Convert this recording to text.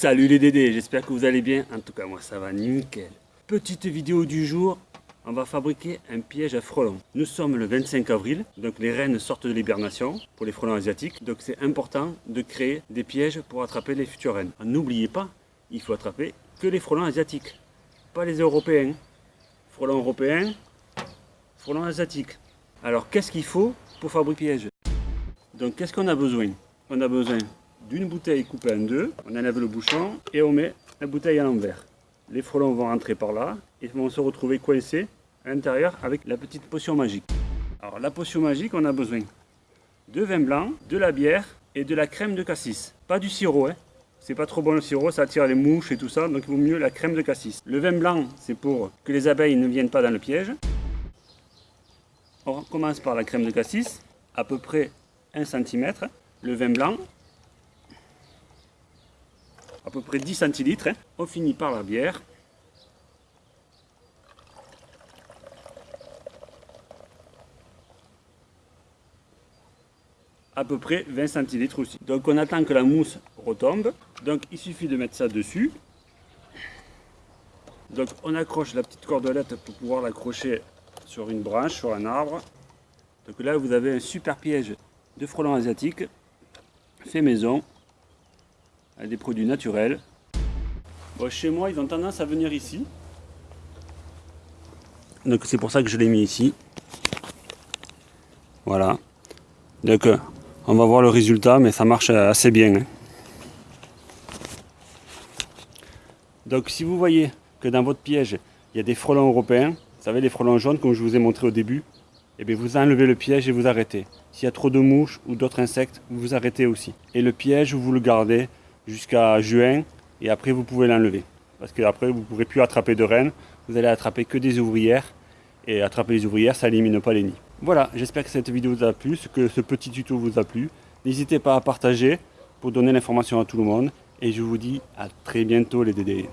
Salut les Dédés, j'espère que vous allez bien. En tout cas, moi ça va nickel. Petite vidéo du jour, on va fabriquer un piège à frelons. Nous sommes le 25 avril, donc les reines sortent de l'hibernation pour les frelons asiatiques. Donc c'est important de créer des pièges pour attraper les futures reines. N'oubliez pas, il faut attraper que les frelons asiatiques, pas les européens. Frelons européens, frelons asiatiques. Alors qu'est-ce qu'il faut pour fabriquer piège Donc qu'est-ce qu'on a besoin? On a besoin d'une bouteille coupée en deux, on enlève le bouchon et on met la bouteille à l'envers. Les frelons vont rentrer par là et vont se retrouver coincés à l'intérieur avec la petite potion magique. Alors la potion magique, on a besoin de vin blanc, de la bière et de la crème de cassis. Pas du sirop, hein. c'est pas trop bon le sirop, ça attire les mouches et tout ça, donc il vaut mieux la crème de cassis. Le vin blanc, c'est pour que les abeilles ne viennent pas dans le piège. On commence par la crème de cassis, à peu près 1 cm. Le vin blanc, à peu près 10 centilitres. Hein. On finit par la bière. à peu près 20 centilitres aussi. Donc on attend que la mousse retombe. Donc il suffit de mettre ça dessus. Donc on accroche la petite cordelette pour pouvoir l'accrocher sur une branche, sur un arbre. Donc là vous avez un super piège de frelons asiatiques fait maison des produits naturels. chez moi, ils ont tendance à venir ici. Donc c'est pour ça que je l'ai mis ici. Voilà. Donc on va voir le résultat, mais ça marche assez bien. Hein. Donc si vous voyez que dans votre piège, il y a des frelons européens, vous savez les frelons jaunes comme je vous ai montré au début, et eh bien vous enlevez le piège et vous arrêtez. S'il y a trop de mouches ou d'autres insectes, vous vous arrêtez aussi. Et le piège, vous le gardez jusqu'à juin et après vous pouvez l'enlever. Parce qu'après vous ne pourrez plus attraper de rennes, vous allez attraper que des ouvrières et attraper les ouvrières ça élimine pas les nids. Voilà, j'espère que cette vidéo vous a plu, que ce petit tuto vous a plu. N'hésitez pas à partager pour donner l'information à tout le monde et je vous dis à très bientôt les DD.